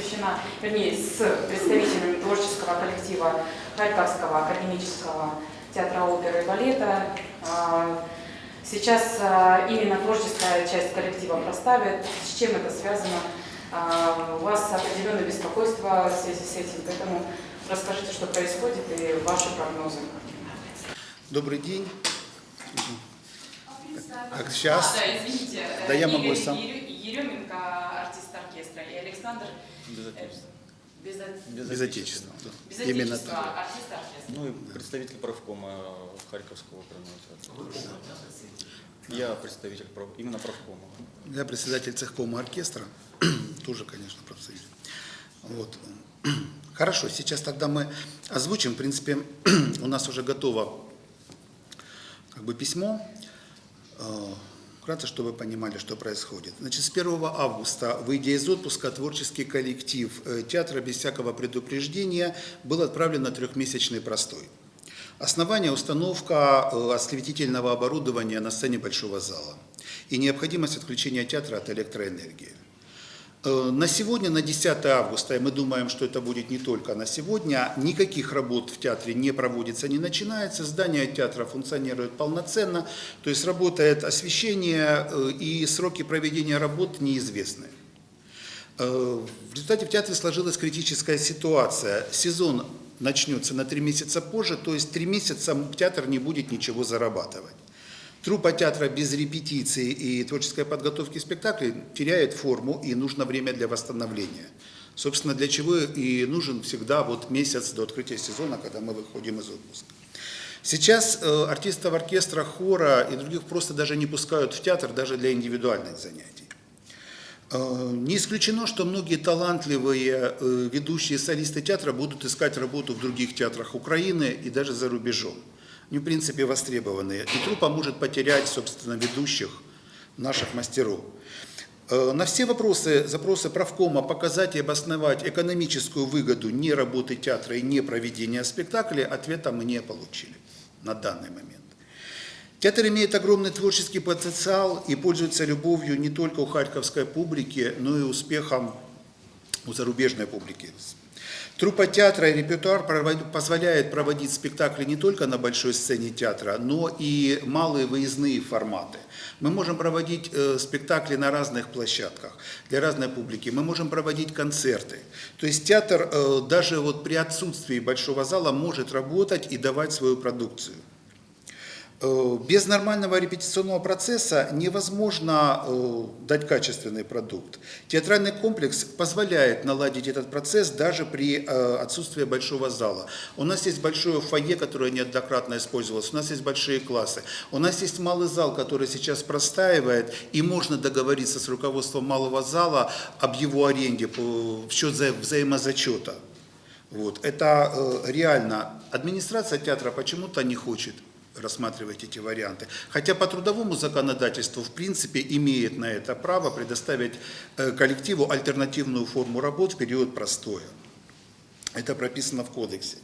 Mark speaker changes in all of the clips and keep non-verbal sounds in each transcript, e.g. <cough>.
Speaker 1: посвящена, вернее, с представителями творческого коллектива Харьковского академического театра оперы и балета. А, Сейчас а, именно творческая часть коллектива проставит. С чем это связано? А, У вас определенное беспокойство в связи с этим, поэтому расскажите, что происходит и ваши прогнозы.
Speaker 2: Добрый день. Так, сейчас.
Speaker 1: А, да, извините.
Speaker 2: Да, я могу
Speaker 1: Игорь
Speaker 2: сам.
Speaker 1: Ере- Еременко, артист оркестра, и Александр
Speaker 3: Без
Speaker 1: э,
Speaker 3: отечества.
Speaker 1: Без,
Speaker 2: Без отечества. да.
Speaker 1: без
Speaker 2: Именно
Speaker 1: отечества,
Speaker 2: так.
Speaker 1: артист оркестра.
Speaker 3: Ну и представитель правкома Харьковского театра. Я представитель прав- именно правкома.
Speaker 2: Я председатель цехкома оркестра, <clears throat> тоже, конечно, профсоюз. Вот. <clears throat> Хорошо, сейчас тогда мы озвучим. В принципе, <clears throat> у нас уже готово как бы письмо. Вкратце, чтобы вы понимали, что происходит. Значит, с 1 августа, выйдя из отпуска, творческий коллектив э, театра без всякого предупреждения был отправлен на трехмесячный простой. Основание – установка э, осветительного оборудования на сцене большого зала и необходимость отключения театра от электроэнергии. Э, На сегодня, на 10 августа, и мы думаем, что это будет не только на сегодня, никаких работ в театре не проводится, не начинается. Здание театра функционирует полноценно, то есть работает освещение э, и сроки проведения работ неизвестны. Э, В результате в театре сложилась критическая ситуация. Сезон начнется на три месяца позже, то есть три месяца театр не будет ничего зарабатывать. Труппа театра без репетиции и творческой подготовки спектаклей теряет форму и нужно время для восстановления. Собственно, для чего и нужен всегда вот месяц до открытия сезона, когда мы выходим из отпуска. Сейчас э, артистов оркестра, хора и других просто даже не пускают в театр даже для индивидуальных занятий. Э, Не исключено, что многие талантливые э, ведущие солисты театра будут искать работу в других театрах Украины и даже за рубежом. Они, в принципе, востребованные. И труппа может потерять, собственно, ведущих наших мастеров. Э, На все вопросы, запросы правкома показать и обосновать экономическую выгоду не работы театра и не проведения спектаклей ответа мы не получили на данный момент. Театр имеет огромный творческий потенциал и пользуется любовью не только у харьковской публики, но и успехом у зарубежной публики. Труппа театра и репертуар позволяет проводить спектакли не только на большой сцене театра, но и малые выездные форматы. Мы можем проводить э, спектакли на разных площадках для разной публики. Мы можем проводить концерты. То есть театр э, даже вот при отсутствии большого зала может работать и давать свою продукцию. Э, Без нормального репетиционного процесса невозможно э, дать качественный продукт. Театральный комплекс позволяет наладить этот процесс даже при э, отсутствии большого зала. У нас есть большое фойе, которое неоднократно использовалось, у нас есть большие классы, у нас есть малый зал, который сейчас простаивает, и можно договориться с руководством малого зала об его аренде в счет вза- взаимозачета. Вот. Это реально. Администрация театра почему-то не хочет рассматривать эти варианты. Хотя по трудовому законодательству, в принципе, имеет на это право предоставить э, коллективу альтернативную форму работ в период простоя. Это прописано в кодексе.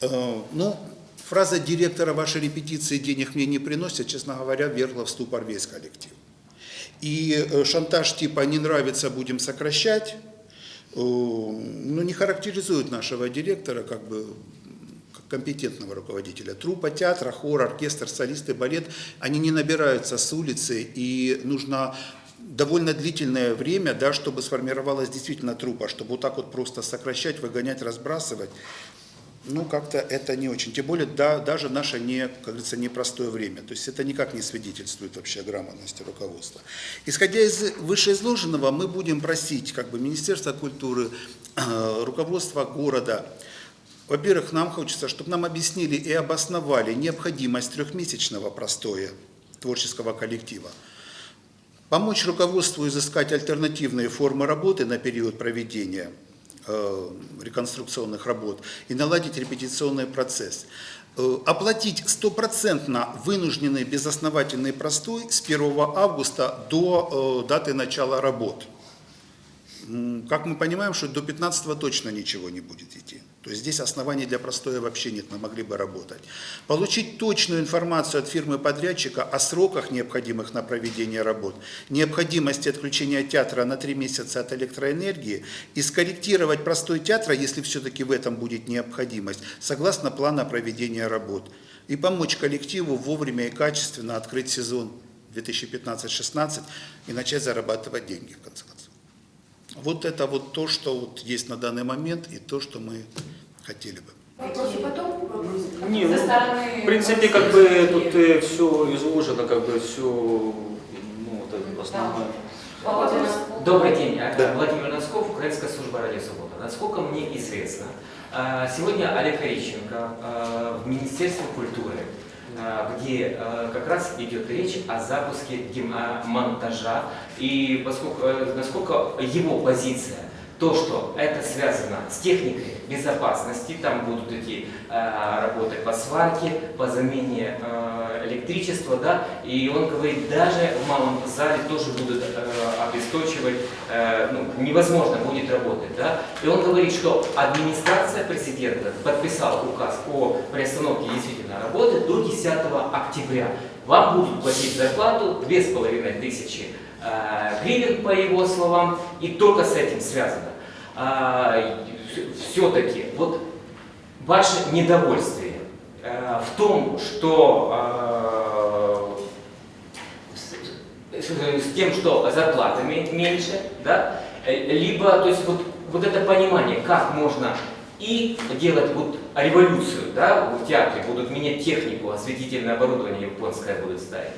Speaker 2: Э, Ну, фраза директора «Ваши репетиции денег мне не приносят», честно говоря, вергла в ступор весь коллектив. И э, шантаж типа «не нравится, будем сокращать», ну, не характеризует нашего директора как бы компетентного руководителя. Труппа театра, хор, оркестр, солисты, балет, они не набираются с улицы, и нужно довольно длительное время, да, чтобы сформировалась действительно труппа, чтобы вот так вот просто сокращать, выгонять, разбрасывать. Ну, как-то это не очень. Тем более, да, даже наше, не, как говорится, непростое время. То есть это никак не свидетельствует вообще о грамотности руководства. Исходя из вышеизложенного, мы будем просить как бы, Министерство культуры, э, руководство города, во-первых, нам хочется, чтобы нам объяснили и обосновали необходимость трехмесячного простоя творческого коллектива. Помочь руководству изыскать альтернативные формы работы на период проведения э, реконструкционных работ и наладить репетиционный процесс. Э, Оплатить стопроцентно вынужденный безосновательный простой с 1 августа до э, даты начала работ. как мы понимаем, что до 15 точно ничего не будет идти. То есть здесь оснований для простоя вообще нет, мы могли бы работать. Получить точную информацию от фирмы-подрядчика о сроках, необходимых на проведение работ, необходимости отключения театра на 3 месяца от электроэнергии и скорректировать простой театра, если все-таки в этом будет необходимость, согласно плана проведения работ. И помочь коллективу вовремя и качественно открыть сезон 2015-16 и начать зарабатывать деньги, в конце концов. Вот это вот то, что вот есть на данный момент и то, что мы хотели бы.
Speaker 4: Потом? Вопросы?
Speaker 3: Не, ну,
Speaker 1: стороны
Speaker 3: в принципе, как бы тут все изложено, как бы все, ну, вот это основное.
Speaker 4: Добрый день,
Speaker 2: Да.
Speaker 4: Владимир Носков, Украинская служба радио Свобода. Насколько мне известно, а, сегодня Олег Орищенко а, в Министерстве культуры, где а, как раз идет речь о запуске а, монтажа, и поскольку, э, насколько его позиция, то, что это связано с техникой безопасности, там будут идти э, работы по сварке, по замене э, электричества, да, и он говорит, даже в малом зале тоже будут э, обесточивать, э, ну, невозможно будет работать, да, и он говорит, что администрация президента подписала указ о приостановке действительно работы до 10 октября. Вам будут платить зарплату 2500 э, гривен, по его словам, и только с этим связано. Все-таки вот ваше недовольствие э, в том, что э, с, тем, что зарплата ме- меньше, да, э, либо, то есть вот, вот это понимание, как можно и делать вот революцию, да, в театре будут менять технику, осветительное оборудование японское будут ставить.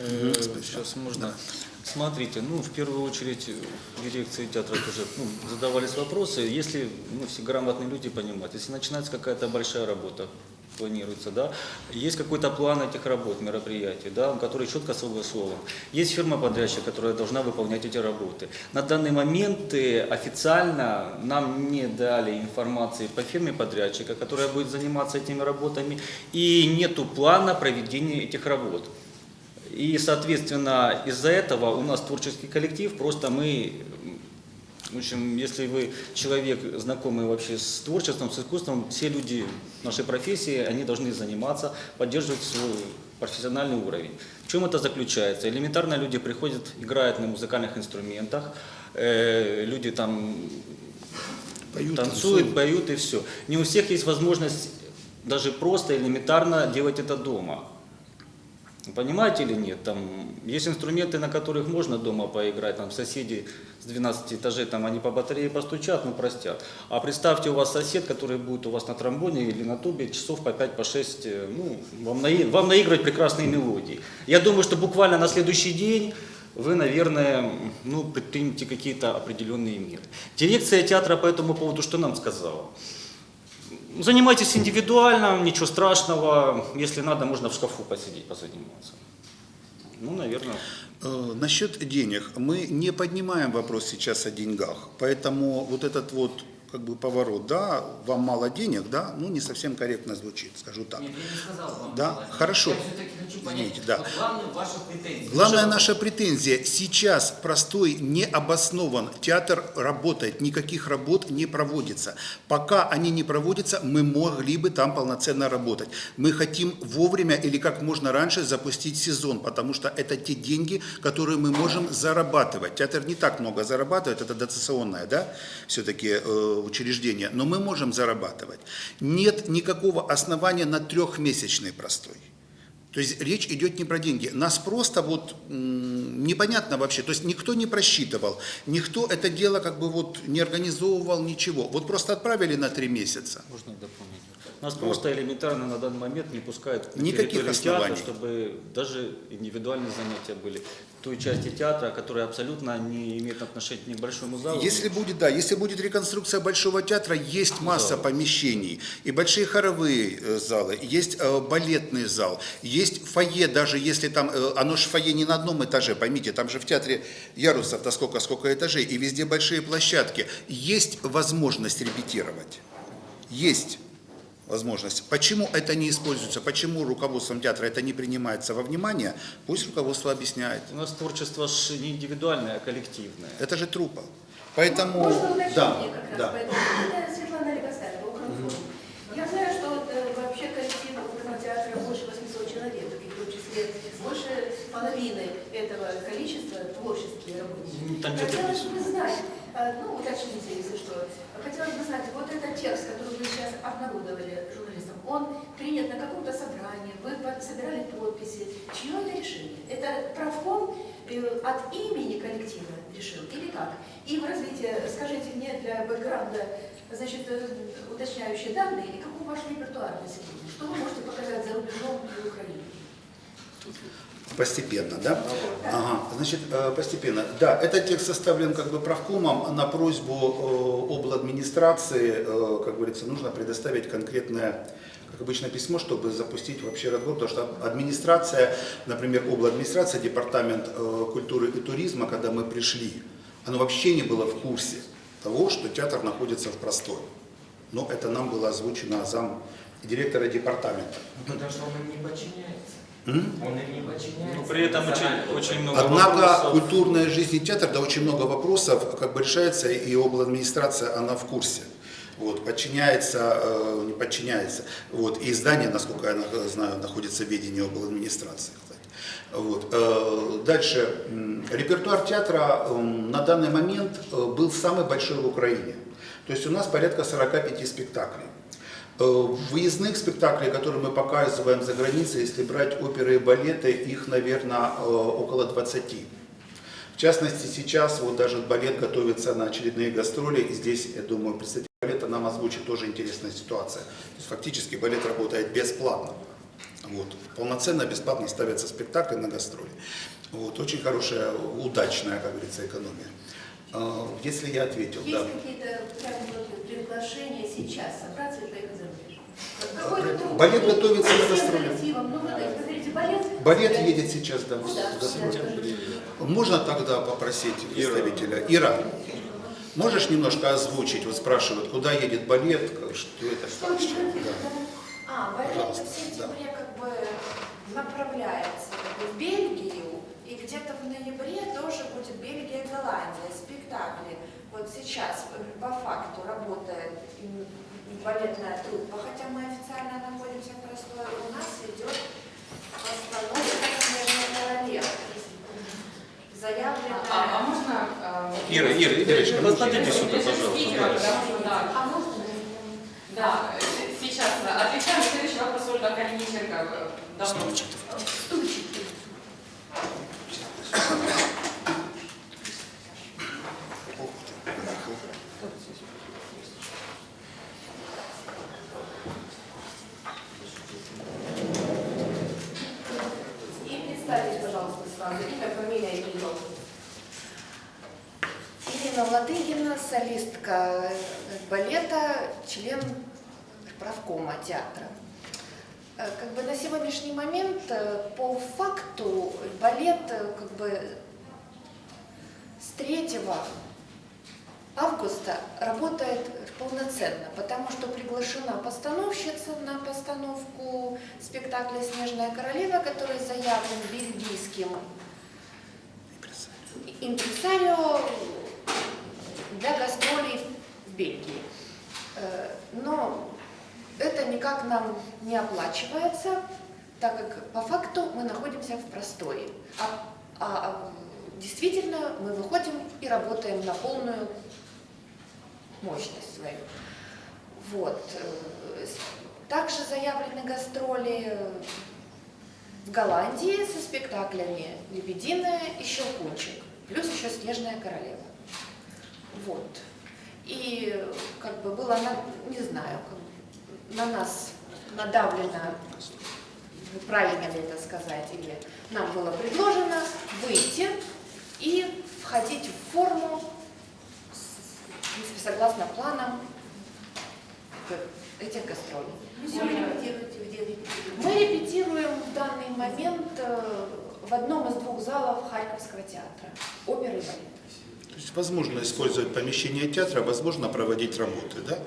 Speaker 3: Э. Сейчас можно. Смотрите, ну, в первую очередь, э, дирекции театра тоже ну, задавались вопросы. Если, ну, все грамотные люди понимают, если начинается какая-то большая работа, планируется, да, есть какой-то план этих работ, мероприятий, да, который четко согласован. Есть фирма-подрядчик, которая должна выполнять эти работы. На данный момент э, официально нам не дали информации по фирме подрядчика, которая будет заниматься этими работами, и нету плана проведения этих работ. И, соответственно, из-за этого у нас творческий коллектив, просто мы, в общем, если вы человек, знакомый вообще с творчеством, с искусством, все люди нашей профессии, они должны заниматься, поддерживать свой профессиональный уровень. В чем это заключается? Элементарно люди приходят, играют на музыкальных инструментах, э, люди там
Speaker 2: Поют,
Speaker 3: танцуют, поют и все. Не у всех есть возможность даже просто элементарно делать это дома. Понимаете или нет? Там есть инструменты, на которых можно дома поиграть. Там соседи с 12 этажей, там они по батарее постучат, ну простят. А представьте, у вас сосед, который будет у вас на тромбоне или на тубе часов по 5, по 6, э, ну, вам, наи- вам наигрывать прекрасные мелодии. Я думаю, что буквально на следующий день вы, наверное, ну, предпримете какие-то определенные меры. Дирекция театра по этому поводу что нам сказала? Занимайтесь индивидуально, ничего страшного. Если надо, можно в шкафу посидеть, позаниматься. Ну, наверное.
Speaker 2: Э, Насчет денег. Мы не поднимаем вопрос сейчас о деньгах. Поэтому вот этот вот как бы поворот, да, вам мало денег, да, ну не совсем корректно звучит, скажу так.
Speaker 4: Нет, я не сказал вам.
Speaker 2: Да,
Speaker 4: Николай.
Speaker 2: хорошо.
Speaker 4: Я хочу понять,
Speaker 2: Извините, да.
Speaker 4: что главная ваша претензия.
Speaker 2: Главная наша претензия, сейчас простой не обоснован, театр работает, никаких работ не проводится. Пока они не проводятся, мы могли бы там полноценно работать. Мы хотим вовремя или как можно раньше запустить сезон, потому что это те деньги, которые мы можем зарабатывать. Театр не так много зарабатывает, это дотационное, да, все-таки э, учреждение, но мы можем зарабатывать. Нет никакого основания на трехмесячный простой. То есть речь идет не про деньги. Нас просто вот непонятно вообще. То есть никто не просчитывал, никто это дело как бы вот не организовывал ничего. Вот просто отправили на три месяца.
Speaker 3: Можно дополнить? Нас просто элементарно на данный момент не пускают на
Speaker 2: Никаких
Speaker 3: территорию театра,
Speaker 2: оснований.
Speaker 3: чтобы даже индивидуальные занятия были. Той части театра, которая абсолютно не имеет отношения ни к большому залу.
Speaker 2: Если будет, да, если будет реконструкция Большого театра, есть масса помещений. И большие хоровые э, залы, есть э, балетный зал, есть фойе, даже если там, э, оно же фойе не на одном этаже, поймите, там же в театре ярусов-то сколько, сколько этажей, и везде большие площадки. Есть возможность репетировать. Есть. Возможность. Почему это не используется, почему руководством театра это не принимается во внимание, пусть руководство объясняет.
Speaker 3: У нас творчество ж не индивидуальное, а коллективное.
Speaker 2: Это же трупа. Поэтому,
Speaker 5: Можно уточнение
Speaker 2: да,
Speaker 5: как раз
Speaker 2: да.
Speaker 5: по этому? Это Светлана. Я знаю, что вот, э, вообще коллектив оперного театра больше 800 человек, и в том числе больше половины этого количества творческие работники.
Speaker 3: Ну,
Speaker 5: Хотелось бы знать, э, ну, уточните, если что, хотелось бы знать, вот этот текст, который обнародовали журналистам, он принят на каком-то собрании, вы собирали подписи, чье это решение? Это правком э, от имени коллектива решил или как? И в развитии, скажите мне для бэкграунда, значит, э, уточняющие данные, и какой ваш репертуар на сегодня? Что вы можете показать за рубежом и Украине?
Speaker 2: Постепенно, да? Ага, значит, э, постепенно. Да, этот текст составлен как бы правкомом на просьбу э, обладминистрации, э, как говорится, нужно предоставить конкретное, как обычно, письмо, чтобы запустить вообще разговор, потому что администрация, например, обладминистрация, департамент э, культуры и туризма, когда мы пришли, оно вообще не было в курсе того, что театр находится в простой. Но это нам было озвучено зам директора департамента.
Speaker 4: Потому что он не подчиняется. Подчиняется.
Speaker 3: Ну, при этом очень, очень много
Speaker 2: Однако
Speaker 3: вопросов.
Speaker 2: культурная жизнь и театр, да, очень много вопросов как бы решается, и обладминистрация, она в курсе. Вот, подчиняется, э, не подчиняется. Вот, и здание, насколько я на- знаю, находится в ведении обладминистрации. Вот. э, Дальше. Репертуар театра м, на данный момент э, был самый большой в Украине. То есть у нас порядка 45 спектаклей. Э, Выездных спектаклей, которые мы показываем за границей, если брать оперы и балеты, их, наверное, около 20. В частности, сейчас вот даже балет готовится на очередные гастроли, и здесь, я думаю, представитель балета нам озвучит тоже интересная ситуация. То есть фактически балет работает бесплатно. Вот. Полноценно, бесплатно ставятся спектакли на гастроли. Вот. Очень хорошая, удачная, как говорится, экономия. Э, Если я ответил, да.
Speaker 5: Есть какие-то прям вот приглашения сейчас собраться и поехать за рубеж? Какой-то труд?
Speaker 2: Балет готовится гастроли.
Speaker 5: коллективом, Ну, говорите, балет?
Speaker 2: Едет сейчас, да, в
Speaker 5: Куда?
Speaker 2: гастроли. Можно тогда попросить представителя? Ира, можешь немножко озвучить? Вот спрашивают, куда едет балет, что это, что? Да.
Speaker 6: А, балет
Speaker 2: Пожалуйста,
Speaker 6: в
Speaker 2: да.
Speaker 6: сентябре как бы направляется как бы, в Бельгию, и где-то в ноябре тоже будет Бельгия, Голландия, спектакли. Вот сейчас э, по факту работает балетная труппа, хотя мы официально находимся в простой, у нас идет постановка «Снежная королева». Заявленная...
Speaker 1: А, а можно... а,
Speaker 3: Ира, Ира, Ирочка, подойдите сюда, пожалуйста. да.
Speaker 6: А можно?
Speaker 1: да, с- сейчас отвечаем. Следующий вопрос Ольга Калиниченко. э, Давно.
Speaker 5: Стульчики.
Speaker 6: И представьтесь, пожалуйста, сразу имя, фамилия и регион.
Speaker 7: Ирина Ладыгина, солистка балета, член правкома театра. Э, Как бы на сегодняшний момент э, по факту балет э, как бы с 3 августа работает полноценно, потому что приглашена постановщица на постановку спектакля «Снежная королева», который заявлен бельгийским импресарио для гастролей в Бельгии. Э, Но это никак нам не оплачивается, так как по факту мы находимся в простое. А, а- а действительно мы выходим и работаем на полную мощность свою. Вот. Также заявлены гастроли в Голландии со спектаклями «Лебединая» и «Щелкунчик», плюс еще «Снежная королева». Вот. И как бы было, на, не знаю, на нас надавлено, правильно ли это сказать, или нам было предложено выйти и входить в форму, с- в принципе, согласно планам этих гастролей.
Speaker 5: Репетируете?
Speaker 7: Мы репетируем в данный момент э, в одном из двух залов Харьковского театра, оперы и балет.
Speaker 2: есть возможно использовать помещение театра, возможно проводить работы, да.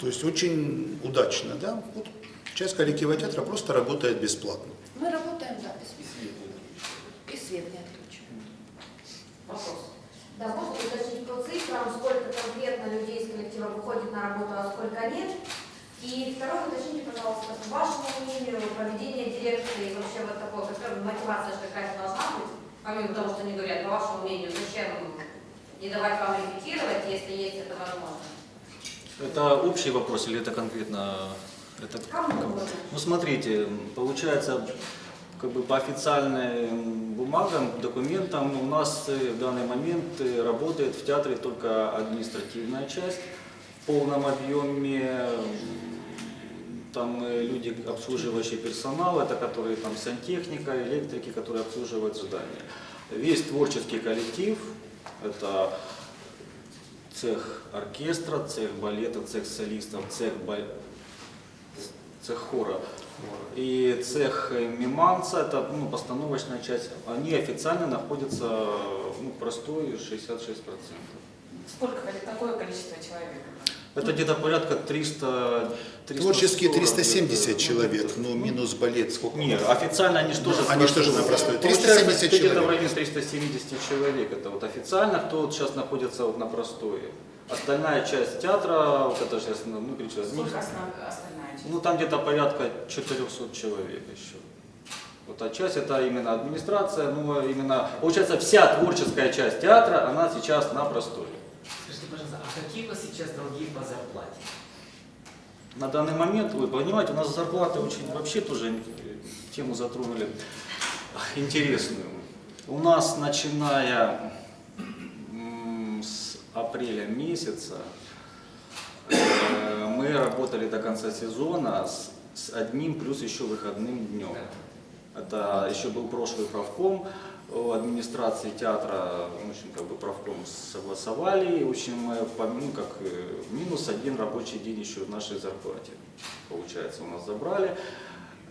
Speaker 2: То есть очень удачно, да. Вот часть коллектива театра просто работает бесплатно.
Speaker 7: Мы работаем, да, бесплатно. И свет не отключен.
Speaker 4: Вопрос.
Speaker 8: Да, можно уточнить по цифрам, сколько конкретно людей из коллектива выходит на работу, а сколько нет? И второе, уточните, пожалуйста, по вашему мнению, проведение дирекции, вообще вот такой, какая мотивация же какая-то должна быть, помимо того, что они говорят, по вашему мнению, зачем не давать вам репетировать, если есть это возможно?
Speaker 3: Это общий вопрос или это конкретно? Это...
Speaker 8: Угодно.
Speaker 3: Ну смотрите, получается, как бы по официальным бумагам, документам у нас э, в данный момент э, работает в театре только административная часть в полном объеме. Там э, люди, обслуживающий персонал, это которые там сантехника, электрики, которые обслуживают здание. Весь творческий коллектив, это цех оркестра, цех балета, цех солистов, цех, цех хора и цех миманца, это ну, постановочная часть, они официально находятся ну, простой 66%.
Speaker 1: Сколько такое количество человек?
Speaker 3: Это где-то порядка 300, 340
Speaker 2: Творческие
Speaker 3: где-то,
Speaker 2: 370
Speaker 3: ну,
Speaker 2: человек,
Speaker 3: где-то.
Speaker 2: ну минус балет сколько?
Speaker 3: Нет, официально они же тоже
Speaker 2: Они же тоже на простой.
Speaker 3: Получается,
Speaker 2: 370
Speaker 3: где-то
Speaker 2: человек.
Speaker 3: в районе 370 человек. Это вот официально, кто вот сейчас находится вот на простое. Остальная часть театра, вот это сейчас, ну, перечислять,
Speaker 1: Сколько основ- часть?
Speaker 3: Ну, там где-то порядка 400 человек еще. Вот а часть это именно администрация, ну, именно, получается, вся творческая часть театра, она сейчас на простой.
Speaker 4: Скажите, пожалуйста, а какие у вас сейчас долги по зарплате?
Speaker 3: На данный момент, вы понимаете, у нас зарплаты очень, вообще тоже э, тему затронули <laughs> интересную. У нас, начиная с апреля месяца, мы работали до конца сезона с, с одним плюс еще выходным днем. Это еще был прошлый правком, у администрации театра, в общем, как бы правком согласовали, в общем, мы, по- ну, как э, минус один рабочий день еще в нашей зарплате, получается, у нас забрали.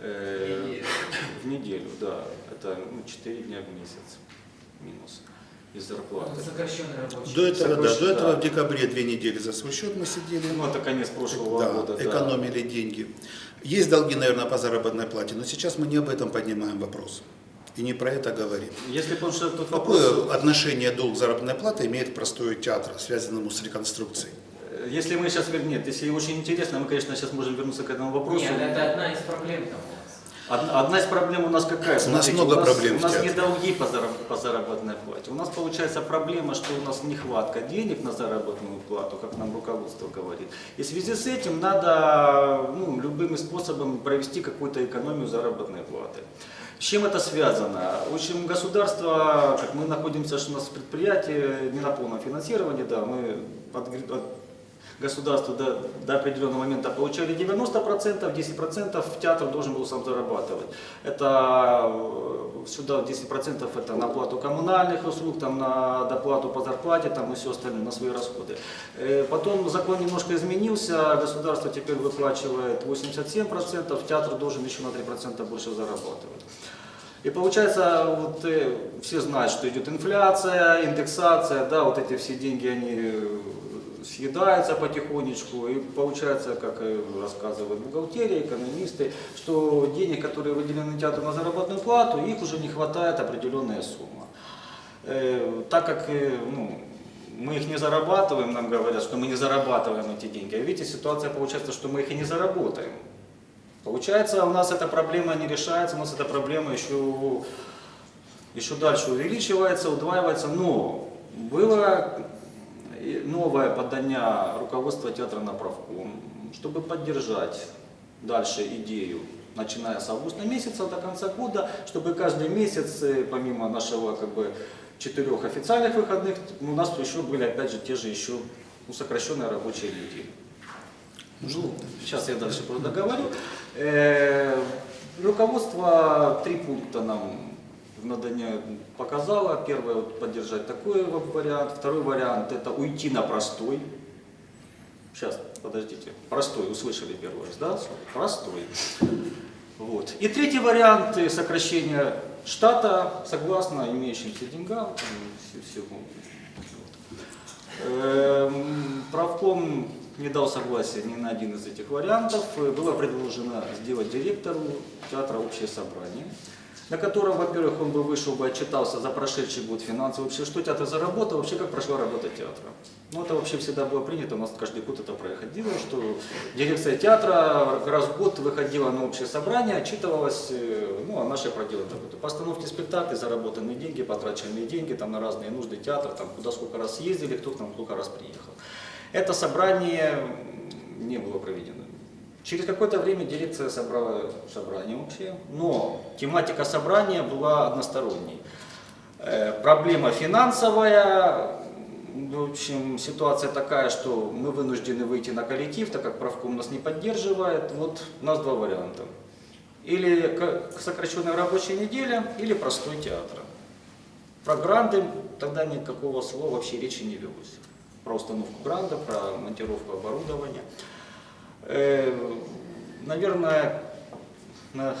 Speaker 3: Э, в неделю, да, это ну, 4 дня в месяц минус из зарплаты.
Speaker 4: Ну, Сокращенный рабочий.
Speaker 2: До этого, да, до этого
Speaker 3: да.
Speaker 2: в декабре две недели за свой счет мы сидели.
Speaker 3: Ну, это конец прошлого
Speaker 2: Да,
Speaker 3: года, да.
Speaker 2: экономили деньги. Есть долги, наверное, по заработной плате, но сейчас мы не об этом поднимаем вопрос. И не про это говорим.
Speaker 3: Если потому что тут вопрос,
Speaker 2: Какое отношение долг заработной платы имеет к простою театра, связанному с реконструкцией?
Speaker 3: если мы сейчас, нет, если очень интересно, мы, конечно, сейчас можем вернуться к этому вопросу.
Speaker 4: Нет, это одна из проблем там.
Speaker 3: Одна, из проблем у нас какая?
Speaker 2: У нас много
Speaker 3: у нас,
Speaker 2: проблем
Speaker 3: У нас не долги по, зараб- по заработной плате. У нас получается проблема, что у нас нехватка денег на заработную плату, как нам руководство говорит. И в связи с этим надо ну, любыми способами провести какую-то экономию заработной платы. С чем это связано? В общем, государство, как мы находимся, что у нас предприятие не на полном финансировании, да, мы от, государству до, до определенного момента получали 90%, 10% театр должен был сам зарабатывать. Это э, сюда 10% это на оплату коммунальных услуг, там, на доплату по зарплате там, и все остальное, на свои расходы. Э, Потом закон немножко изменился, государство теперь выплачивает 87%, театр должен еще на 3% больше зарабатывать. И получается, вот э, все знают, что идет инфляция, индексация, да, вот эти все деньги, они съедаются потихонечку, и получается, как рассказывают бухгалтерия, экономисты, что денег, которые выделены театру на заработную плату, их уже не хватает определенная сумма. Э, так как э, ну, мы их не зарабатываем, нам говорят, что мы не зарабатываем эти деньги, а видите, ситуация получается, что мы их и не заработаем. Получается, у нас эта проблема не решается, у нас эта проблема еще, еще дальше увеличивается, удваивается, но было новое подание руководства театра на правком, чтобы поддержать дальше идею, начиная с августа месяца до конца года, чтобы каждый месяц, э, помимо нашего как бы четырех официальных выходных, у нас еще были опять же те же еще ну, сокращенные рабочие недели. Ну, сейчас я дальше просто договорю. Э, руководство три пункта нам в надания показала. Первое, вот, поддержать такой вариант. Второй вариант, это уйти на простой. Сейчас, подождите. Простой, услышали первый раз, да? Простой. Вот. И третий вариант сокращения штата, согласно имеющимся деньгам, всему. Эм, правком не дал согласия ни на один из этих вариантов. Было предложено сделать директору театра общее собрание на котором, во-первых, он бы вышел бы, отчитался за прошедший год финансовый, вообще, что театр заработал, вообще, как прошла работа театра. Ну, это вообще всегда было принято, у нас каждый год это происходило, что дирекция театра раз в год выходила на общее собрание, отчитывалась э, ну, о нашей проделанной работе. Постановки спектаклей, заработанные деньги, потраченные деньги там, на разные нужды театра, там, куда сколько раз ездили, кто к нам сколько раз приехал. Это собрание не было проведено. Через какое-то время дирекция собрала собрание общее, но тематика собрания была односторонней. Э, Проблема финансовая, в общем, ситуация такая, что мы вынуждены выйти на коллектив, так как правком нас не поддерживает. Вот у нас два варианта. Или сокращенная рабочая неделя, или простой театр. Про гранды тогда никакого слова вообще речи не велось. Про установку гранда, про монтировку оборудования. Э, Наверное, на,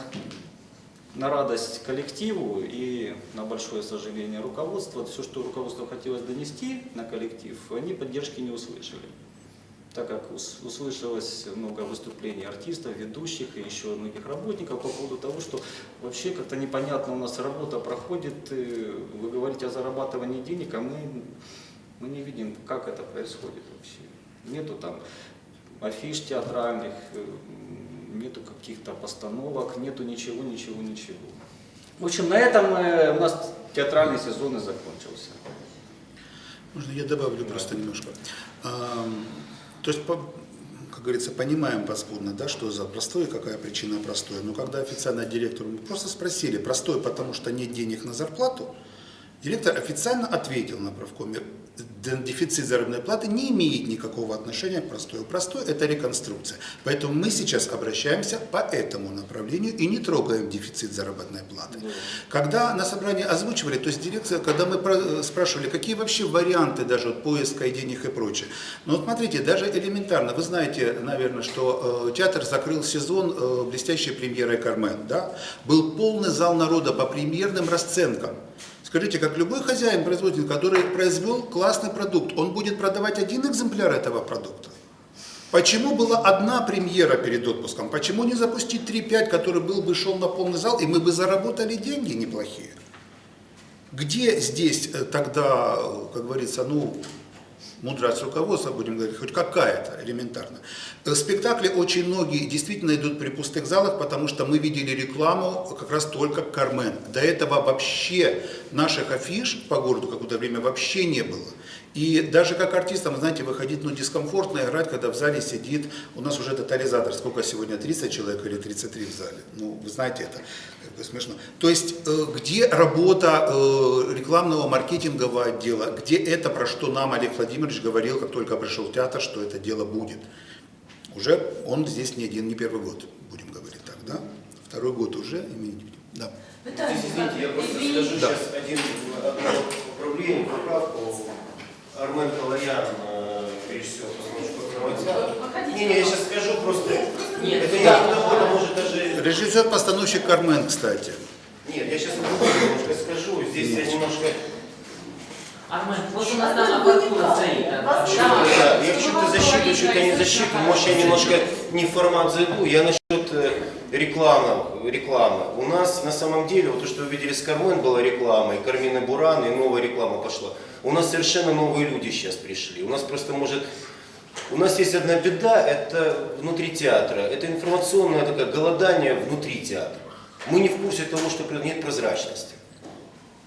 Speaker 3: на радость коллективу и на большое сожаление руководства, все, что руководство хотелось донести на коллектив, они поддержки не услышали. Так как ус- услышалось много выступлений артистов, ведущих и еще многих работников по поводу того, что вообще как-то непонятно у нас работа проходит, э, вы говорите о зарабатывании денег, а мы, мы не видим, как это происходит вообще. Нету там афиш театральных, э, нету каких-то постановок, нету ничего, ничего, ничего. В общем, на этом э, у нас театральный сезон и закончился.
Speaker 2: Можно я добавлю просто немножко. Ам, То есть, как говорится, понимаем подспудно, да, что за простой, какая причина простой. Но когда официально директору мы просто спросили, простой, потому что нет денег на зарплату, директор официально ответил на правкоме, «Д- дефицит заработной платы не имеет никакого отношения к простой. Простой – это реконструкция. Поэтому мы сейчас обращаемся по этому направлению и не трогаем дефицит заработной платы. Когда на собрании озвучивали, то есть дирекция, когда мы про- спрашивали, какие вообще варианты даже вот поиска и денег и прочее. Ну вот смотрите, даже элементарно, вы знаете, наверное, что э, театр закрыл сезон э, блестящей премьерой «Кармен», да? Был полный зал народа по премьерным расценкам. Скажите, как любой хозяин, производитель, который произвел классный продукт, он будет продавать один экземпляр этого продукта? Почему была одна премьера перед отпуском? Почему не запустить 3-5, который был бы шел на полный зал, и мы бы заработали деньги неплохие? Где здесь э, тогда, э, как говорится, ну, мудрость руководства, будем говорить, хоть какая-то, элементарно. Э, Спектакли очень многие действительно идут при пустых залах, потому что мы видели рекламу как раз только Кармен. До этого вообще наших афиш по городу какое-то время вообще не было. И даже как артистам, знаете, выходить ну, дискомфортно играть, когда в зале сидит, у нас уже тотализатор, сколько сегодня, 30 человек или 33 в зале? Ну, вы знаете, это смешно. То есть, э, где работа э, рекламного маркетингового отдела, где это, про что нам Олег Владимирович говорил, как только пришел в театр, что это дело будет. Уже он здесь не один, не первый год, будем говорить так, да? Второй год уже? Да.
Speaker 9: Здесь, извините, я просто скажу
Speaker 2: Да.
Speaker 9: сейчас один одно поправление, поправку. Армен Калаян, э, режиссер. Не, не, я сейчас скажу просто.
Speaker 4: Нет,
Speaker 9: это не
Speaker 4: да.
Speaker 9: довольно, может даже.
Speaker 2: Режиссер-постановщик Кармен, кстати.
Speaker 9: Нет, я сейчас немножко скажу. Здесь я немножко.
Speaker 4: Армен, вот у нас там аппаратура стоит. да.
Speaker 9: Да, я что-то защиту, что-то не защиту. Может, я немножко не в формат зайду. Я насчет э, рекламы. рекламы. У нас на самом деле, вот то, что вы видели с Кармен, была реклама, и Кармины Буран, и новая реклама пошла. У нас совершенно новые люди сейчас пришли. У нас просто может... У нас есть одна беда, это внутри театра. Это информационное такое голодание внутри театра. Мы не в курсе того, что нет прозрачности,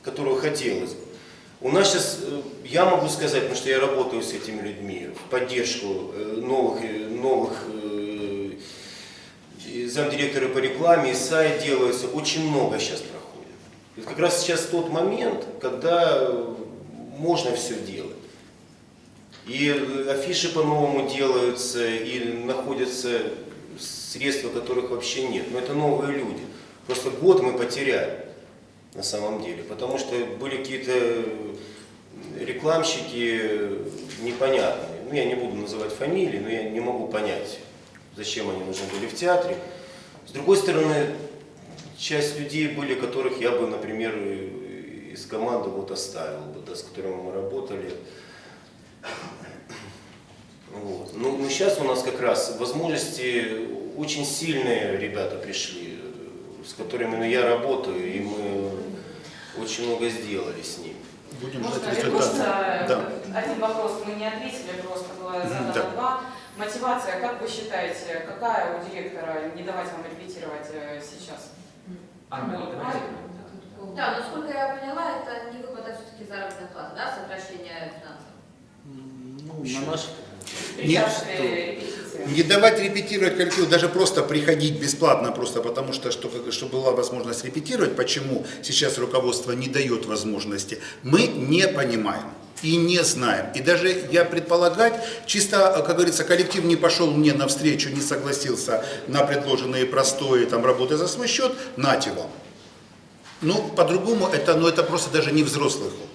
Speaker 9: которую хотелось бы. У нас сейчас, э, я могу сказать, потому что я работаю с этими людьми, в поддержку э, новых, э, новых замдиректора по рекламе, и сайт делается, очень много сейчас проходит. И как раз сейчас тот момент, когда можно все делать. И э, афиши по-новому делаются, и находятся средства, которых вообще нет. Но это новые люди. Просто год мы потеряли на самом деле, потому что были какие-то рекламщики непонятные. Ну, я не буду называть фамилии, но я не могу понять, зачем они нужны были в театре. С другой стороны, часть людей были, которых я бы, например, из команды вот оставил бы, да, с которыми мы работали. Вот. Ну, сейчас у нас как раз возможности очень сильные ребята пришли, э, с которыми ну, я работаю, и мы очень много сделали с ними.
Speaker 2: Будем
Speaker 1: Можно
Speaker 2: ждать
Speaker 1: вернуться?
Speaker 2: результаты. Да.
Speaker 1: Один вопрос мы не ответили, просто было задано
Speaker 2: Да.
Speaker 1: два. Мотивация, как вы считаете, какая у директора не давать вам репетировать э, сейчас?
Speaker 4: Анна,
Speaker 1: Ну.
Speaker 8: Да, насколько я поняла, это не выплата все-таки заработной платы, да, сокращение финансов.
Speaker 3: Ну, на наш...
Speaker 1: Препятствие репетиции.
Speaker 2: Не давать репетировать коллективу, даже просто приходить бесплатно, просто потому что, что, чтобы была возможность репетировать, почему сейчас руководство не дает возможности, мы не понимаем и не знаем. И даже я предполагать, чисто, как говорится, коллектив не пошел мне навстречу, не согласился на предложенные простое там, работы за свой счет, нате вам. Ну, по-другому, это, ну, это просто даже не взрослых.
Speaker 10: Вікторія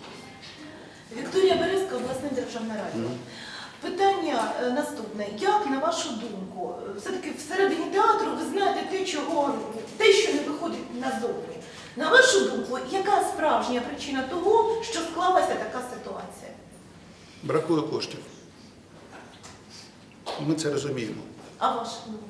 Speaker 10: наступне. Як, на вашу думку, е, все-таки всередині театру ви знаєте те, чого, те, що не виходить назовні. На вашу думку, яка справжня причина того, що склалася така ситуація?
Speaker 2: Бракує коштів. Ми це розуміємо.
Speaker 10: А ваша думка?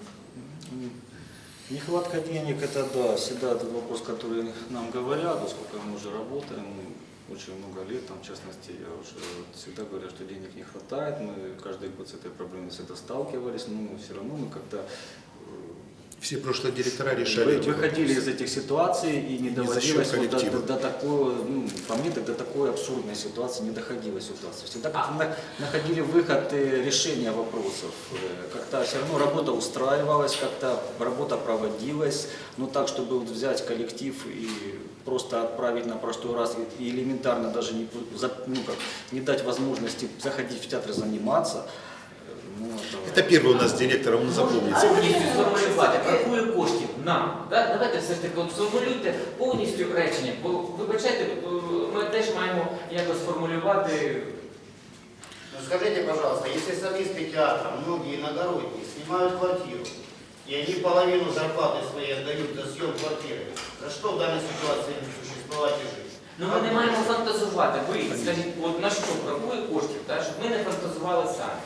Speaker 3: Нехватка денег, это да, всегда этот вопрос, который нам говорят, поскольку мы уже работаем, мы очень много лет, там, в частности, я уже всегда говорю, что денег не хватает, мы каждый год с этой проблемой всегда сталкивались, но все равно мы как-то э,
Speaker 2: Все прошлые директора решали
Speaker 3: Вы- выходили
Speaker 2: вопросы.
Speaker 3: из этих ситуаций и не доводилось вот до, до- до такой, ну, по мне, до такой абсурдной ситуации не доходила ситуация. Всегда как-то на- находили выход э, решения вопросов. Э, Как-то все равно работа устраивалась, как-то работа проводилась, но так, чтобы вот взять коллектив и просто отправить на простой раз и и элементарно даже не, пу- за- ну, как, не дать возможности заходить в театр и заниматься. э, ну,
Speaker 2: Это первый у нас директор, он запомнится.
Speaker 4: Повністю сформулювати, бракує коштів нам. Да? Давайте все ж таки от сформулюйте повністю речення. Бо вибачайте, е, ми теж маємо якось формулювати.
Speaker 11: Ну скажите, пожалуйста, если солисты театра, многие иногородние, снимают квартиру, и они половину зарплаты своей отдают за съем квартиры, за что в данной ситуации им существовать и жить?
Speaker 4: Ну ми не маємо фантазувати. Ви скажіть, от на що бракує коштів, да? щоб ми не фантазували самі.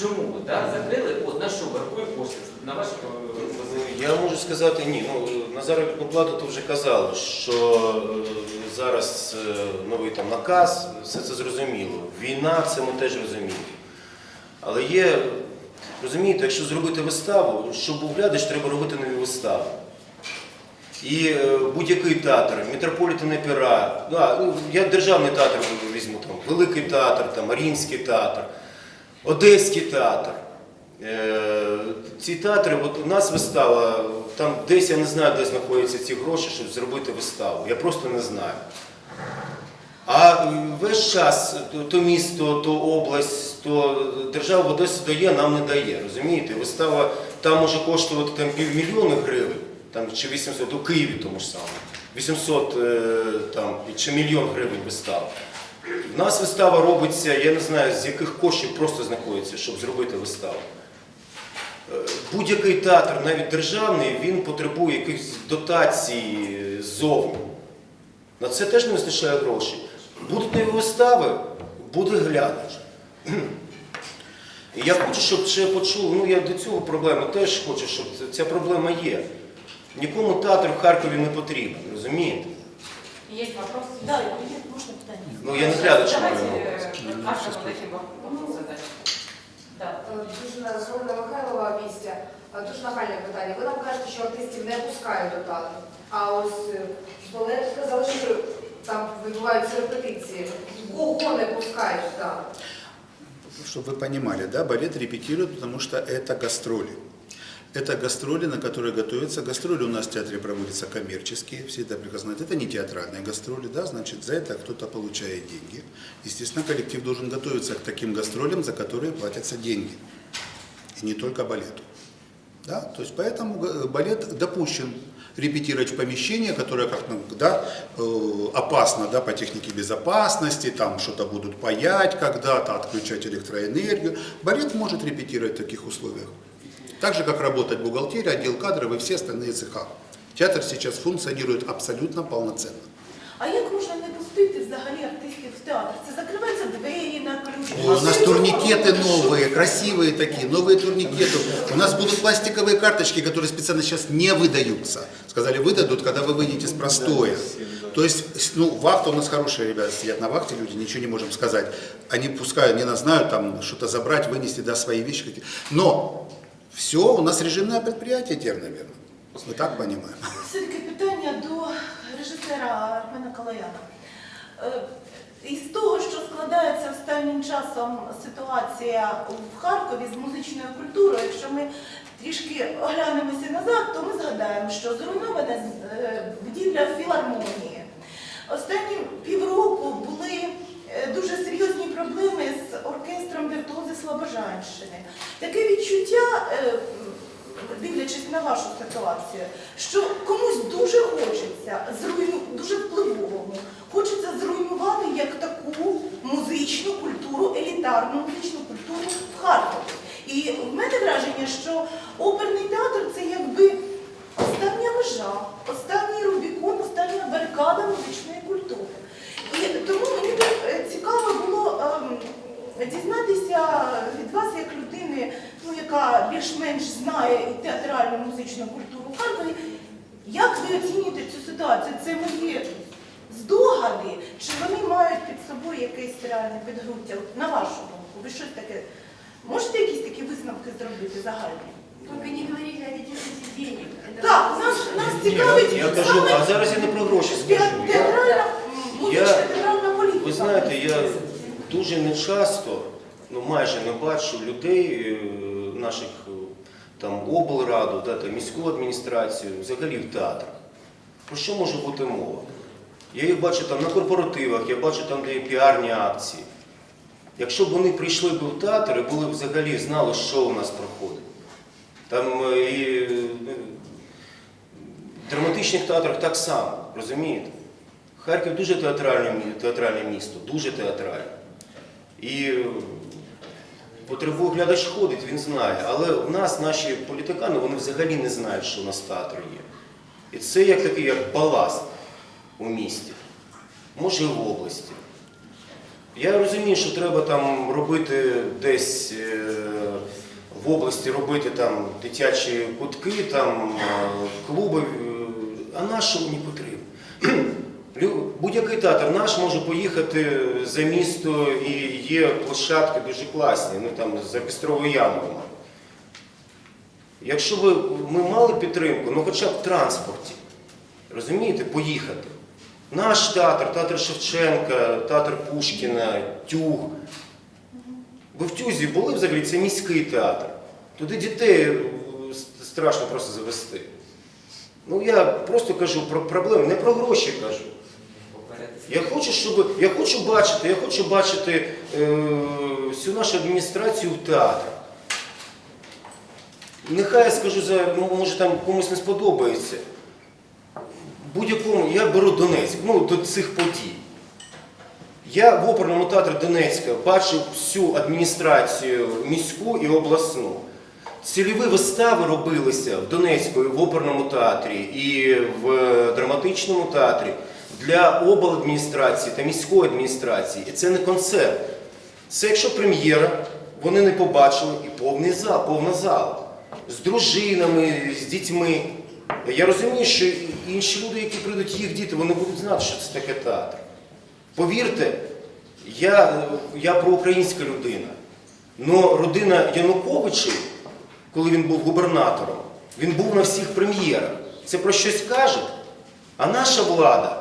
Speaker 4: Чому ви да? закрили? От на що бракує коштів? На ваш е,
Speaker 9: Я можу сказати ні. Ну, на заробітну плату то вже казали, що е, зараз е, новий там наказ, все це зрозуміло. Війна, це ми теж розуміємо. Але є, розумієте, якщо зробити виставу, щоб був глядач, треба робити нові вистави. І е, будь-який театр, Метрополітен опера, ну, а, ну, я державний театр візьму, там, Великий театр, там, Маріїнський театр, Одеський театр. Е, Ці театри, от у нас вистава, там десь я не знаю, де знаходяться ці гроші, щоб зробити виставу. Я просто не знаю. А весь час то, то місто, то область, то держава Одесу дає, нам не дає. Розумієте? Вистава там може коштувати там, півмільйона гривень, там, чи 800, у Києві тому ж самому. 800 е, там, чи мільйон гривень вистава. В нас вистава робиться, я не знаю, з яких коштів просто знаходиться, щоб зробити виставу. Е, Будь-який театр, навіть державний, він потребує якихось дотацій е, ззовні. На це теж не вистачає грошей. Будуть нові вистави, буде глядач. Я хочу, щоб ще почули, ну я до цього проблеми теж хочу, щоб ця- проблема є. Нікому театр в Харкові не потрібен, розумієте?
Speaker 1: Есть вопрос?
Speaker 10: Да, є, можна питання?
Speaker 9: Ну я не глядач маю
Speaker 1: задать. Да.
Speaker 6: Дуже з Михайлова місця. Е, Дуже нагальне питання. Ви нам кажете, що артистів не пускають до театру. А ось е, з балету сказали, що там відбуваються репетиції. Кого не пускають в театр?
Speaker 2: Чтобы вы понимали, да, балет репетирует, потому что это гастроли. Это гастроли, на которые готовятся. Гастроли у нас в театре проводятся коммерческие, все это прекрасно знают. Это не театральные гастроли, да, значит, за это кто-то получает деньги. Естественно, коллектив должен готовиться к таким гастролям, за которые платятся деньги. И не только балету. Да? То есть поэтому га- балет допущен репетировать в помещении, которое как ну, да, э, опасно да, по технике безопасности, там что-то будут паять когда-то, отключать электроэнергию. Балет может репетировать в таких условиях. Так же, как работать бухгалтерия, отдел кадров и все остальные цеха. Театр сейчас функционирует абсолютно полноценно.
Speaker 10: А як можна не пустити взагалі артистів в театр?
Speaker 2: У нас турникеты новые, красивые такие, новые турникеты. У нас будут пластиковые карточки, которые специально сейчас не выдаются. Сказали, выдадут, когда вы выйдете с простоя. То есть, ну, вахта у нас хорошие ребята сидят на вахте, люди, ничего не можем сказать. Они пускай, они нас знают, там, что-то забрать, вынести, да, свои вещи какие Но все, у нас режимное предприятие теперь, наверное. Мы так понимаем.
Speaker 10: Все-таки питання до режисера Армена Калаяна. Із того, що складається останнім часом ситуація в Харкові з музичною культурою, якщо ми трішки оглянемося назад, то ми згадаємо, що зруйнована е, будівля філармонії. Останні півроку були е, дуже серйозні проблеми з оркестром віртуози Слобожанщини. Таке відчуття, е, дивлячись на вашу ситуацію, що комусь дуже хочеться зруйну, дуже впливовому, хочеться зруйнувати як таку музичну культуру, елітарну музичну культуру в Харкові. І в мене враження, що оперний театр це якби остання межа, останній Рубікон, остання барикада музичної культури. І тому мені е, цікаво було ем, дізнатися від вас, як людини, ну, яка більш-менш знає і театральну музичну культуру Харкові, як ви оцінюєте цю ситуацію? Це мої здогади, чи вони мають під собою якесь реальне підґрунтя? На вашу думку, ви щось таке можете якісь такі висновки зробити загальні?
Speaker 5: Только не говорите о дефиците денег.
Speaker 10: Так, нас, нас цікавить
Speaker 9: Я кажу, а зараз я не про гроші скажу.
Speaker 10: Театральна,
Speaker 9: я-
Speaker 10: театральна політика.
Speaker 9: ви знаєте, я дуже не часто, ну майже не бачу людей, е, наших е, там облраду, да, там, міську адміністрацію, взагалі в театрах. Про що може бути мова? Я їх бачу там на корпоративах, я бачу там, де є піарні акції. Якщо б вони прийшли б в театр і були б взагалі знали, що у нас проходить. Там е, і е, в драматичних театрах так само, розумієте? Харків дуже театральне, театральне місто, дуже театральне. І по тривогу глядач ходить, він знає. Але в нас наші політикани вони взагалі не знають, що у нас театр є. І це як такий як баласт у місті, може і в області. Я розумію, що треба там робити десь е, в області робити там дитячі кутки, там е, клуби, е, а наш що мені потрібно? <clears throat> Будь-який театр наш може поїхати за місто і є площадки дуже класні, ну там за Пістровою ямою. Якщо б ми мали підтримку, ну хоча б в транспорті, розумієте, поїхати. Наш театр, театр Шевченка, театр Пушкіна, Тюг. Ви в Тюзі були взагалі, це міський театр. Туди дітей е, страшно просто завести. Ну я просто кажу про проблеми, не про гроші кажу. Я хочу, щоб я хочу бачити, я хочу бачити е, всю нашу адміністрацію в театрах. Нехай я скажу за, може там комусь не сподобається. Будь-якому, я беру Донецьк, ну до цих подій. Я в оперному театрі Донецька бачив всю адміністрацію міську і обласну. Цільові вистави робилися в Донецьку в оперному театрі і в драматичному театрі для обладміністрації та міської адміністрації. І це не концерт. Це якщо прем'єра, вони не побачили і повний зал, повна зала. З дружинами, з дітьми. Я розумію, що інші люди, які прийдуть, їх діти, вони будуть знати, що це таке театр. Повірте, я, я проукраїнська людина. Но родина Януковичів, коли він був губернатором, він був на всіх прем'єрах. Це про щось каже. А наша влада,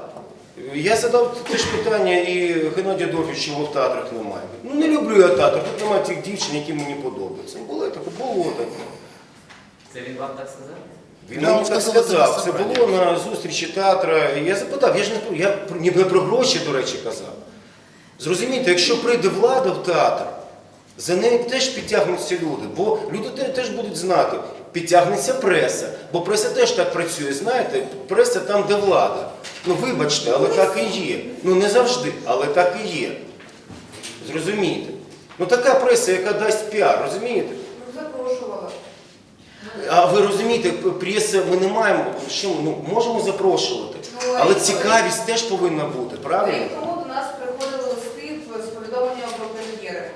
Speaker 9: я задав теж питання і Геннадію Адольфовичу, його в театрах немає. Ну не люблю я театр, тут немає тих дівчин, які мені подобаються. Ну, Було таке, було таке.
Speaker 4: Це він вам так сказав?
Speaker 9: Він мені
Speaker 2: вам
Speaker 9: так
Speaker 2: сказав, це
Speaker 9: було на зустрічі театра. Я запитав, я ж не я про- ніби про гроші, до речі, казав. Зрозумійте, якщо прийде влада в театр, за нею теж підтягнуться люди, бо люди теж будуть знати, підтягнеться преса, бо преса теж так працює, знаєте, преса там, де влада. Ну вибачте, але так і є. Ну не завжди, але так і є. Зрозумійте. Ну така преса, яка дасть піар, розумієте?
Speaker 6: Ну, запрошувала.
Speaker 9: А ви розумієте, преса ми не маємо, що ну, можемо запрошувати,
Speaker 6: Ну,
Speaker 9: але цікавість теж повинна бути, правильно?
Speaker 6: Рік тому до нас приходили листи з повідомленням про прем'єри.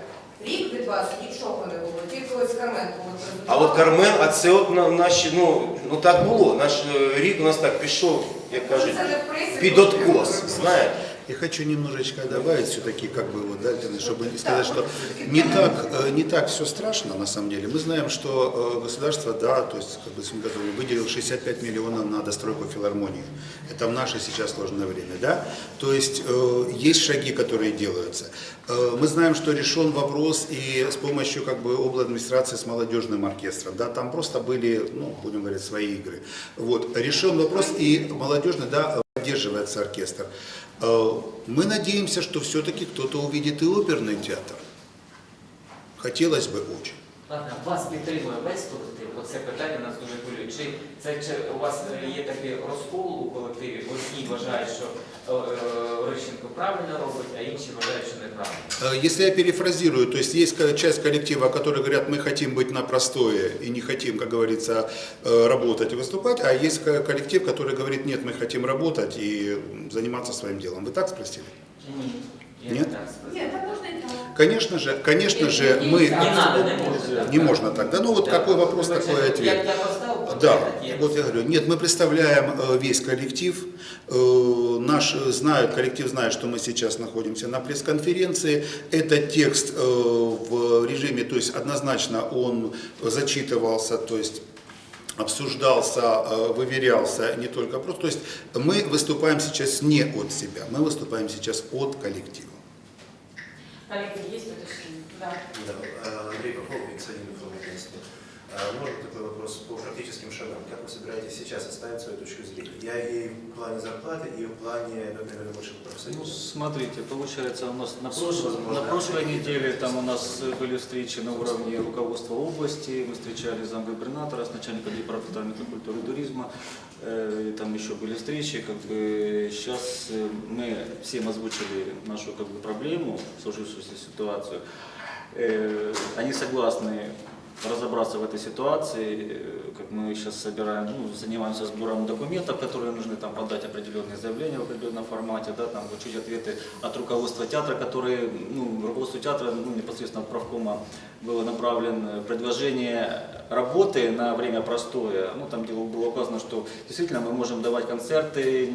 Speaker 8: вас нічого не було, тільки ось Кармен був.
Speaker 9: А от Кармен, а це от на- наші, ну, ну так було. Наш е, рік у нас так пішов, як кажуть,
Speaker 8: Це не в пресі,
Speaker 9: під
Speaker 8: трошки
Speaker 9: откос,
Speaker 8: було.
Speaker 9: знаєте.
Speaker 2: Я хочу немножечко добавить все-таки, как бы вот, да, чтобы не сказать, что не так, э, не так все страшно на самом деле. Мы знаем, что э, государство, да, то есть, как бы, если мы готовы, выделил 65 миллионов на достройку филармонии. Это в наше сейчас сложное время, да. То есть э, есть шаги, которые делаются. Э, Мы знаем, что решен вопрос и с помощью как бы областной администрации с молодежным оркестром, да, там просто были, ну, будем говорить, свои игры. Вот, решен вопрос и молодежный, да, поддерживается оркестр. Э, Мы надеемся, что все-таки кто-то увидит и оперный театр. Хотелось бы очень.
Speaker 4: Ладно, вас підтримує весь колектив. Оце питання нас дуже хвилює. Чи це чи у вас е, є такий розкол у колективі? Одні вважають, що е, е, Орищенко правильно робить, а інші вважають, що неправильно.
Speaker 2: Э, Если я перефразирую, то есть есть ко- часть коллектива, которые говорят, мы хотим быть на простое и не хотим, как говорится, э, работать и выступать, а есть ко- коллектив, который говорит, нет, мы хотим работать и м, заниматься своим делом. Вы так спросили?
Speaker 4: Ні. Я
Speaker 2: Нет?
Speaker 4: не так сказав.
Speaker 5: Нет, так можно и так.
Speaker 2: Конечно же, конечно же,
Speaker 4: Не
Speaker 2: мы...
Speaker 4: надо, не можна.
Speaker 2: Не можно так, да? Ну вот какой вопрос, такой ответ. Да, вот я говорю, нет, мы представляем э, весь коллектив, Э, наш э, знают, коллектив знает, что мы сейчас находимся на пресс-конференции. Это текст в режиме, то есть однозначно он зачитывался, то есть обсуждался, выверялся не только просто. То есть мы выступаем сейчас не от себя, мы выступаем сейчас от коллектива.
Speaker 1: Коллеги, есть уточнение? Да.
Speaker 12: Да, э, Андрей Попов, Виксадин информагентство. А, Можно такой вопрос по практическим шагам? Как вы собираетесь сейчас оставить свою точку зрения? Я и в плане зарплаты, и в плане, ну, наверное, больше
Speaker 3: Ну,
Speaker 12: профсоюза.
Speaker 3: смотрите, получается, у нас на,
Speaker 12: возможно,
Speaker 3: на прошлой неделе там у нас были встречи на уровне руководства области, мы встречались с замгубернатора, с начальником департамента культуры и туризма, э, там еще были встречи, как бы сейчас э, мы всем озвучили нашу как бы, проблему, сложившуюся ситуацию. Э, Они согласны разобраться в этой ситуации, э, как мы сейчас собираем, ну, занимаемся сбором документов, которые нужны там подать определенные заявления в определенном формате, да, там получить ответы от руководства театра, которые, ну, руководству театра, ну, непосредственно от правкома было направлено предложение работы на время простое, ну, там где было указано, что действительно мы можем давать концерты,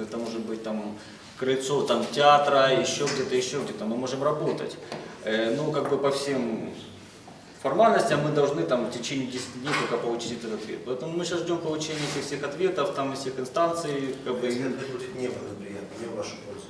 Speaker 3: это может быть там крыльцо там театра, еще где-то, еще где-то, мы можем работать. Э, Ну, как бы по всем формальностям мы должны там в течение 10 дней только получить этот ответ. Поэтому мы сейчас ждем получения этих всех ответов, там из всех инстанций, как бы,
Speaker 12: будет неблагоприятно, не в вашу пользу,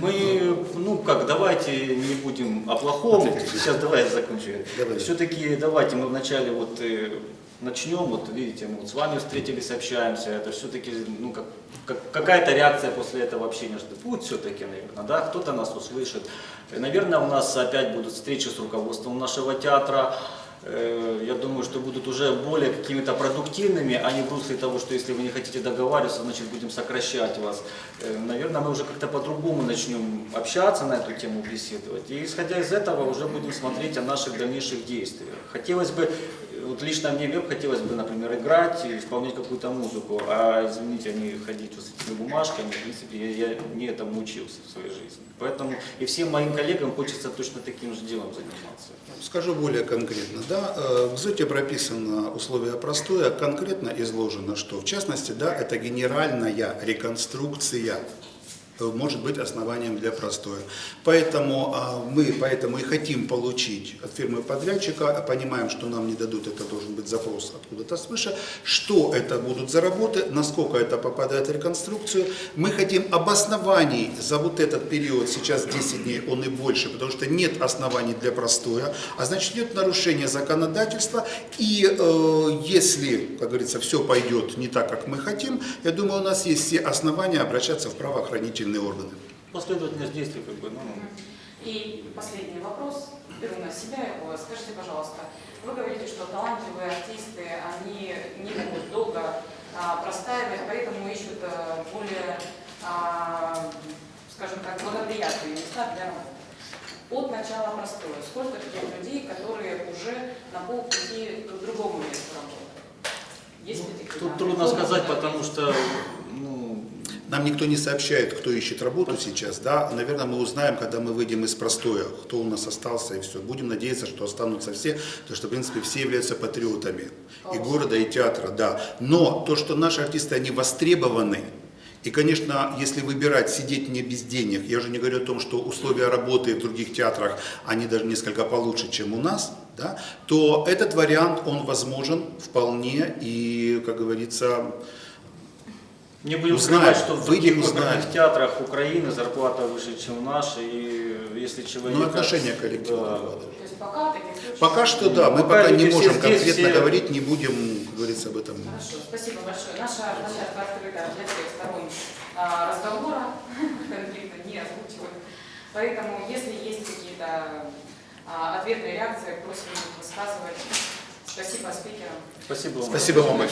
Speaker 3: мы, ну как, давайте не будем о плохом. Сейчас давай я закончу. Все-таки давайте мы вначале вот э, начнем, вот видите, мы вот с вами встретились, общаемся, это все-таки, ну как, как- какая-то реакция после этого общения что будет все-таки, наверное, да, кто-то нас услышит. Э, Наверное, у нас опять будут встречи с руководством нашего театра, Э, я думаю, что будут уже более какими-то продуктивными, а не в русле того, что если вы не хотите договариваться, значит будем сокращать вас. Э, Наверное, мы уже как-то по-другому начнем общаться на эту тему, беседовать. И исходя из этого уже будем смотреть о наших дальнейших действиях. Хотелось бы, вот лично мне веб хотелось бы, например, играть и исполнять какую-то музыку, а извините, не ходить вот с этими бумажками, в принципе, я, я не этому учился в своей жизни. Поэтому и всем моим коллегам хочется точно таким же делом заниматься.
Speaker 2: Скажу более конкретно. Да, э, в ЗОТе прописано условие простое, конкретно изложено, что в частности, да, это генеральная реконструкция может быть основанием для простоя. Поэтому а, мы поэтому и хотим получить от фирмы подрядчика, а понимаем, что нам не дадут, это должен быть запрос откуда-то свыше, что это будут за работы, насколько это попадает в реконструкцию. Мы хотим обоснований за вот этот период, сейчас 10 дней, он и больше, потому что нет оснований для простоя, а значит идет нарушение законодательства, и э, если, как говорится, все пойдет не так, как мы хотим, я думаю, у нас есть все основания обращаться в правоохранительные органы.
Speaker 3: Последовательность действий, как бы, ну,
Speaker 1: И последний вопрос, беру на себя его. Скажите, пожалуйста, вы говорите, что талантливые артисты, они не могут долго а, простаивать, поэтому ищут а, более, а, скажем так, благоприятные места для работы. От начала простоя, сколько таких людей, которые уже на полпути к другому месту работают? Есть ли такие
Speaker 3: Тут трудно сказать, потому что ну,
Speaker 2: Нам никто не сообщает, кто ищет работу сейчас, да, наверное, мы узнаем, когда мы выйдем из простоя, кто у нас остался и все. Будем надеяться, что останутся все, потому что, в принципе, все являются патриотами и города, и театра, да. Но то, что наши артисты, они востребованы, и, конечно, если выбирать сидеть не без денег, я уже не говорю о том, что условия работы в других театрах, они даже несколько получше, чем у нас, да, то этот вариант, он возможен вполне, и, как говорится,
Speaker 3: Не будем
Speaker 2: Узнаем,
Speaker 3: скрывать, что в других
Speaker 2: узнаем.
Speaker 3: театрах Украины зарплата выше, чем наша, и если человек...
Speaker 2: ну, отношение коллектива.
Speaker 3: Да.
Speaker 2: да.
Speaker 1: То есть пока таких случаев...
Speaker 2: Пока что да, мы
Speaker 3: Пока
Speaker 2: пока не можем
Speaker 3: здесь,
Speaker 2: конкретно
Speaker 3: все-
Speaker 2: говорить, не будем, как говорится, об этом.
Speaker 1: Хорошо, спасибо большое. Наша площадка открыта для всех сторон а, разговора, <laughs> конфликта не озвучивать. Поэтому, если есть какие-то а, ответные реакции, просим их высказывать. Спасибо спикерам.
Speaker 3: Спасибо вам.
Speaker 2: Спасибо вам большое.